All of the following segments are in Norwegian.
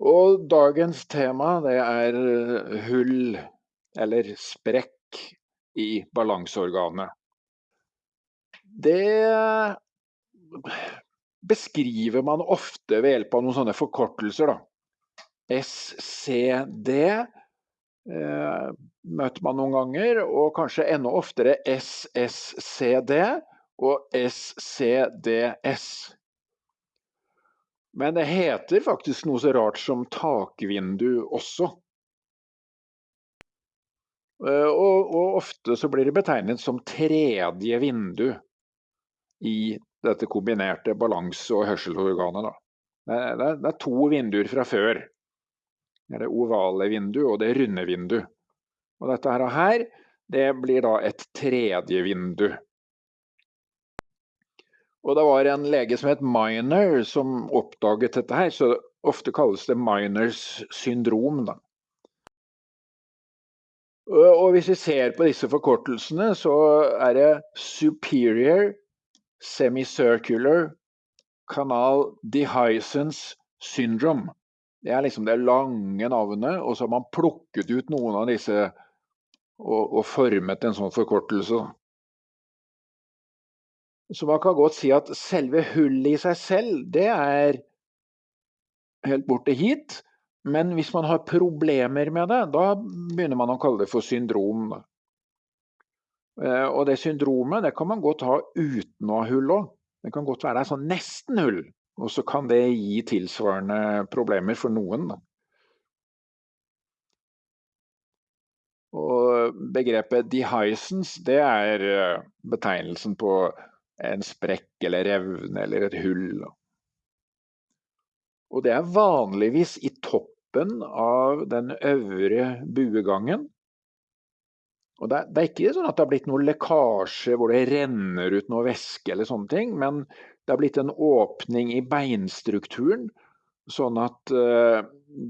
Og dagens tema det er eh, hull eller sprekk i balanseorganet. Det beskriver man ofte ved hjelp av noen sånne forkortelser. Da. SCD eh, møter man noen ganger, og kanskje enda oftere SSCD og SCDS. Men det heter faktisk noe så rart som takvindu også. Eh, og, og, ofte så blir det betegnet som tredje vindu i dette kombinerte balanse- og hørselsorganet. Det, er, det, er, to vinduer fra før. Det er det ovale vindu og det runde vindu. Og dette her, det blir da et tredje vindu. Og det var en lege som het Miner som oppdaget dette her, så ofte kalles det Miners syndrom. Da. Og hvis vi ser på disse forkortelsene, så er det superior semicircular canal dehiscence syndrome. Det er liksom det lange navnet, og så har man plukket ut noen av disse og, og formet en sånn forkortelse. Så man kan godt si at selve hullet i seg selv, det er helt borte hit. Men hvis man har problemer med det, da begynner man å kalle det for syndrom. Eh, og det syndromet det kan man godt ha uten å ha hull òg. Det kan godt være sånn nesten hull, og så kan det gi tilsvarende problemer for noen. Og begrepet dehiscence det er eh, betegnelsen på en sprekk eller revne eller et hull. Og det er vanligvis i toppen av den øvre buegangen. Og det er, det er, ikke sånn at det har blitt noe lekkasje hvor det renner ut noe væske eller sånne ting, men det har blitt en åpning i beinstrukturen, sånn at uh,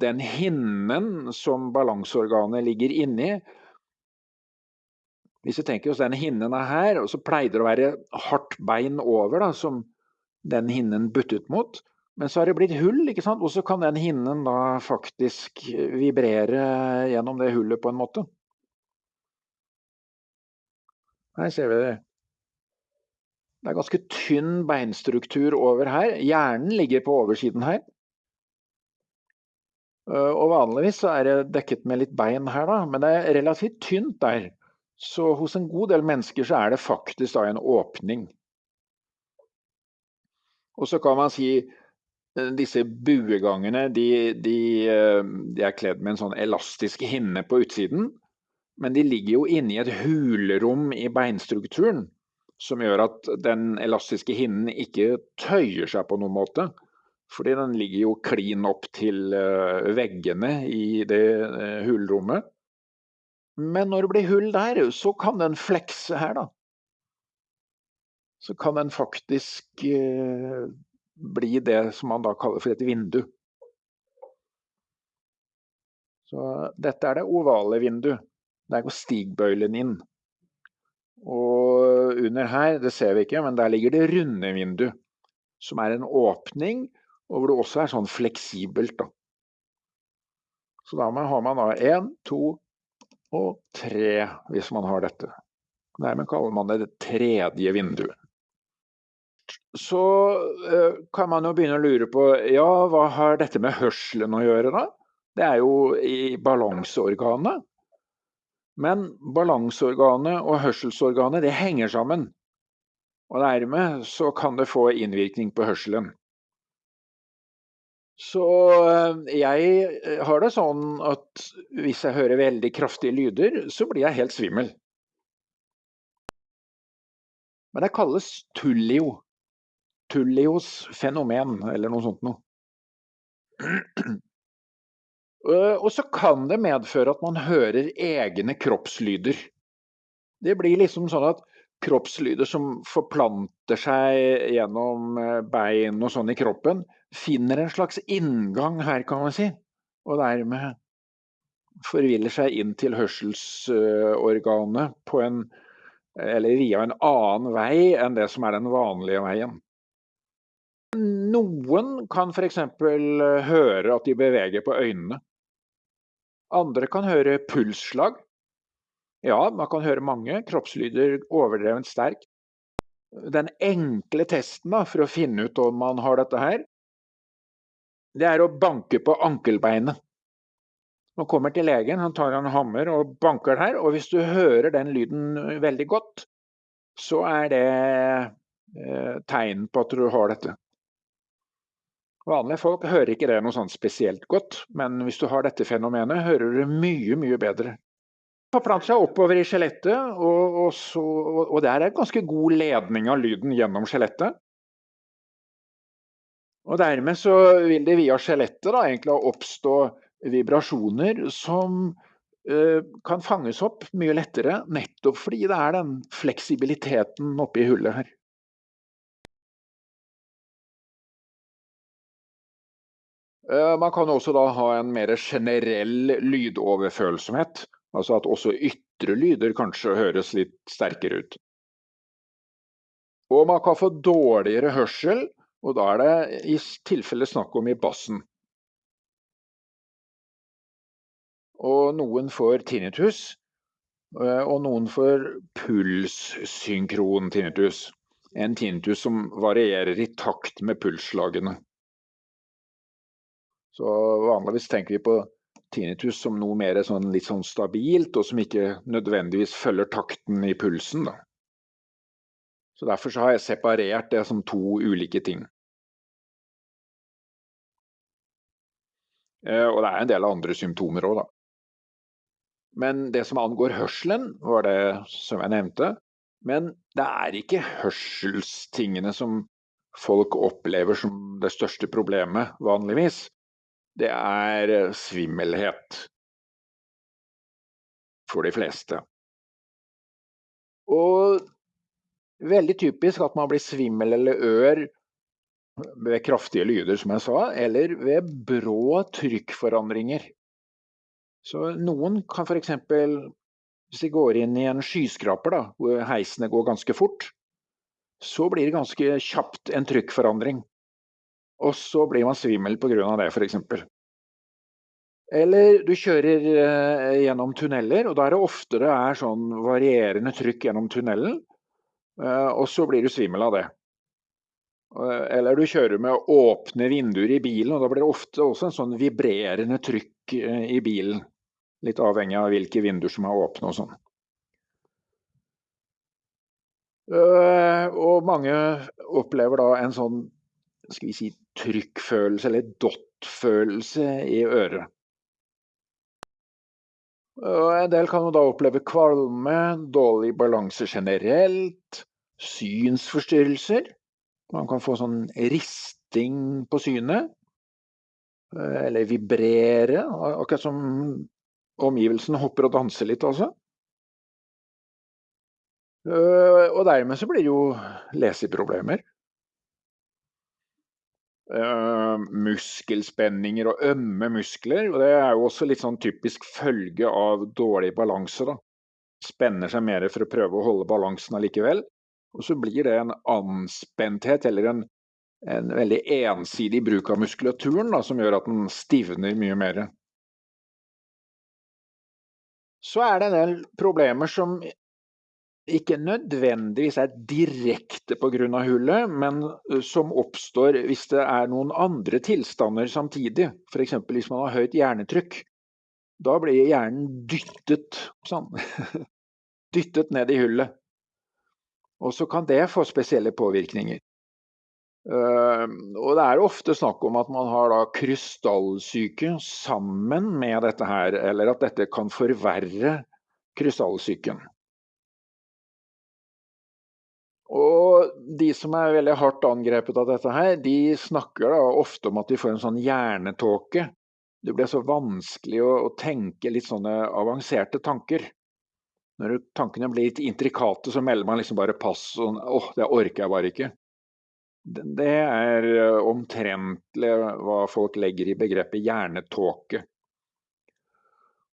den hinnen som balanseorganet ligger inni, hvis vi tenker oss denne hinnen er her, så pleide det å være hardt bein over da, som den hinnen buttet mot. Men så har det blitt hull, ikke sant? og så kan den hinnen da faktisk vibrere gjennom det hullet på en måte. Her ser vi det. Det er ganske tynn beinstruktur over her. Hjernen ligger på oversiden her. Øh, og vanligvis er det dekket med litt bein her, da, men det er relativt tynt der. Så hos en god del mennesker så er det faktisk da en åpning. Og så kan man si Eh, disse buegangene de, de, eh, de, er kledd med en sånn elastisk hinne på utsiden. Men de ligger jo inni et hulrom i beinstrukturen som gjør at den elastiske hinnen ikke tøyer seg på noen måte. Fordi den ligger jo klin opp til eh, veggene i det hulrommet. Men når det blir hull der, så kan den flekse her, da. Så kan den faktisk bli det som man da kaller for et vindu. Så dette er det ovale vinduet. Der går stigbøylen inn. Og under her, det ser vi ikke, men der ligger det runde vindu. Som er en åpning, og hvor det også er sånn fleksibelt. Da. Så da har man da én, to og tre, hvis man har dette. Dermed kaller man det det tredje vinduet så eh, kan man jo begynne å lure på ja, hva har dette med hørselen å gjøre, da? Det er jo i balanseorganet. Men balanseorganet og hørselsorganet det henger sammen. Og dermed så kan det få innvirkning på hørselen. Så eh, jeg har det sånn at hvis jeg hører veldig kraftige lyder, så blir jeg helt svimmel. Men det kalles tullio. Tullios fenomen, eller noe sånt noe. Eh, og så kan det medføre at man hører egne kroppslyder. Det blir liksom sånn at kroppslyder som forplanter seg gjennom eh, bein og sånn i kroppen, finner en slags inngang her, kan man si. Og dermed forviller seg inn til hørselsorganet på en eller via en annen vei enn det som er den vanlige veien. Noen kan eksempel høre at de beveger på øynene. Andre kan høre pulsslag. Ja, man kan høre mange kroppslyder overdrevent sterk. Den enkle testen da, for å finne ut om man har dette her, det er å banke på ankelbeinet. Man kommer til legen, han tar en hammer og banker her, og hvis du hører den lyden veldig godt, så er det eh, tegn på at du har dette. Vanlige folk hører ikke det noe sånn spesielt godt, men hvis du har dette fenomenet, hører du mye, mye bedre. Forplanter seg oppover i skjelettet, og, og, og, der er ganske god ledning av lyden gjennom skjelettet. Og dermed så vil det via skjelettet egentlig oppstå vibrasjoner som uh, kan fanges opp mye lettere, nettopp fordi det er den fleksibiliteten oppi hullet her. Uh, man kan også da ha en mer generell lydoverfølsomhet, altså at også ytre lyder kanskje høres litt sterkere ut. Og man kan få dårligere hørsel og da er det i tilfelle snakk om i bassen. Og noen får tinnitus, eh, og noen får pulssynkron tinnitus. En tinnitus som varierer i takt med pulsslagene. Så vanligvis tenker vi på tinnitus som noe mer sånn, litt sånn stabilt, og som ikke nødvendigvis følger takten i pulsen. Da. Så Derfor så har jeg separert det som to ulike ting. Eh, og det er en del andre symptomer òg, da. Men det som angår hørselen, var det som jeg nevnte. Men det er ikke hørselstingene som folk opplever som det største problemet, vanligvis. Det er eh, svimmelhet. For de fleste. Og veldig typisk at man blir svimmel eller ør ved kraftige lyder, som jeg sa, eller ved brå trykkforandringer. Så noen kan f.eks. hvis de går inn i en skyskraper da, hvor heisene går ganske fort, så blir det ganske kjapt en trykkforandring. Og så blir man svimmel pga. det, f.eks. Eller du kjører eh, gjennom tunneler, og da er det ofte det er sånn varierende trykk gjennom tunnelen. Eh, og så blir du svimmel av det. Eller du kjører med åpne vinduer i bilen, og da blir det ofte også en sånn vibrerende trykk eh, i bilen. Litt avhengig av hvilke vinduer som er åpne og sånn. Eh, og mange opplever da en sånn skal vi si, trykkfølelse, eller dot-følelse i øret. Og en del kan jo da oppleve kvalme, dårlig balanse generelt, synsforstyrrelser. Man kan få sånn risting på synet. Eh, eller vibrere, akkurat som omgivelsene hopper og danser litt, altså. Eh, og dermed så blir det jo leseproblemer. Uh, muskelspenninger og ømme muskler. og Det er jo også litt sånn typisk følge av dårlig balanse. da. Spenner seg mer for å prøve å holde balansen allikevel. Og så blir det en anspenthet, eller en, en veldig ensidig bruk av muskulaturen, da, som gjør at den stivner mye mer. Så er det en del problemer som ikke nødvendigvis er direkte pga. hullet, men som oppstår hvis det er noen andre tilstander samtidig. F.eks. hvis man har høyt hjernetrykk. Da blir hjernen dyttet sånn. dyttet ned i hullet. Og så kan det få spesielle påvirkninger. Og det er ofte snakk om at man har da krystallsyke sammen med dette her, eller at dette kan forverre krystallsyken. Og de som er veldig hardt angrepet av dette her, de snakker da ofte om at de får en sånn hjernetåke. Det blir så vanskelig å, å tenke litt sånne avanserte tanker. Når tankene blir litt intrikate, så melder man liksom bare pass. Og, åh, det orker jeg bare ikke. Det er eh, omtrentlig hva folk legger i begrepet hjernetåke.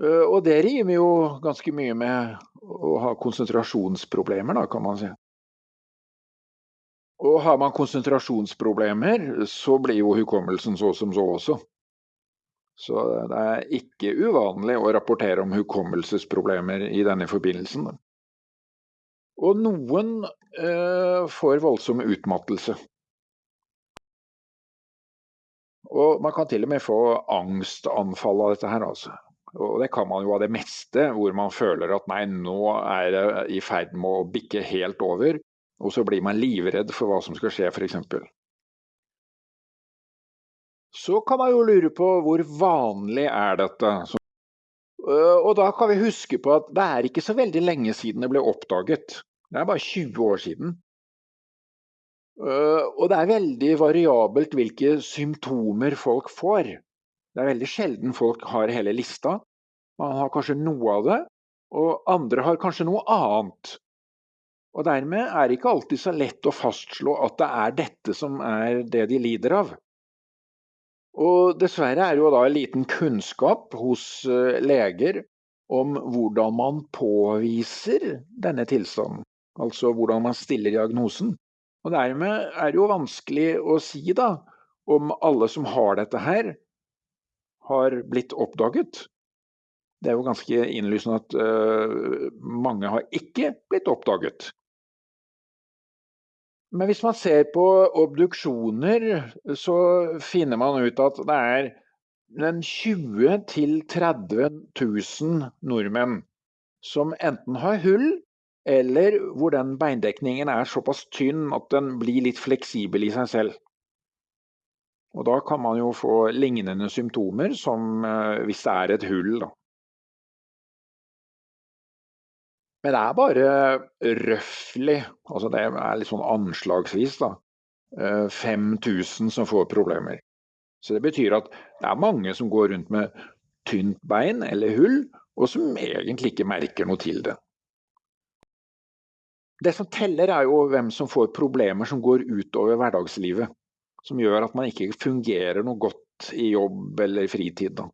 Eh, og det rimer jo ganske mye med å ha konsentrasjonsproblemer, da, kan man si. Og har man konsentrasjonsproblemer, så blir jo hukommelsen så som så også. Så det er ikke uvanlig å rapportere om hukommelsesproblemer i denne forbindelsen. Og noen eh, får voldsom utmattelse. Og man kan til og med få angstanfall av dette her, altså. Og det kan man jo av det meste, hvor man føler at nei, nå er det i ferd med å bikke helt over. Og så blir man livredd for hva som skal skje, f.eks. Så kan man jo lure på hvor vanlig er dette. Øh, og da kan vi huske på at det er ikke så veldig lenge siden det ble oppdaget. Det er bare 20 år siden. Øh, og det er veldig variabelt hvilke symptomer folk får. Det er veldig sjelden folk har hele lista. Man har kanskje noe av det, og andre har kanskje noe annet. Og dermed er det ikke alltid så lett å fastslå at det er dette som er det de lider av. Og dessverre er det jo da liten kunnskap hos eh, leger om hvordan man påviser denne tilstanden. Altså hvordan man stiller diagnosen. Og dermed er det jo vanskelig å si da om alle som har dette her, har blitt oppdaget. Det er jo ganske innlysende at uh, mange har ikke blitt oppdaget. Men hvis man ser på obduksjoner, så finner man ut at det er 20 000-30 000 nordmenn som enten har hull eller hvor den beindekningen er såpass tynn at den blir litt fleksibel i seg selv. Og da kan man jo få lignende symptomer som eh, hvis det er et hull. Da. Men det er bare røftlig, altså det er litt sånn anslagsvis, da, 5000 eh, som får problemer. Så det betyr at det er mange som går rundt med tynt bein eller hull, og som egentlig ikke merker noe til det. Det som teller er jo hvem som får problemer som går utover hverdagslivet. Som gjør at man ikke fungerer noe godt i jobb eller fritid. Da.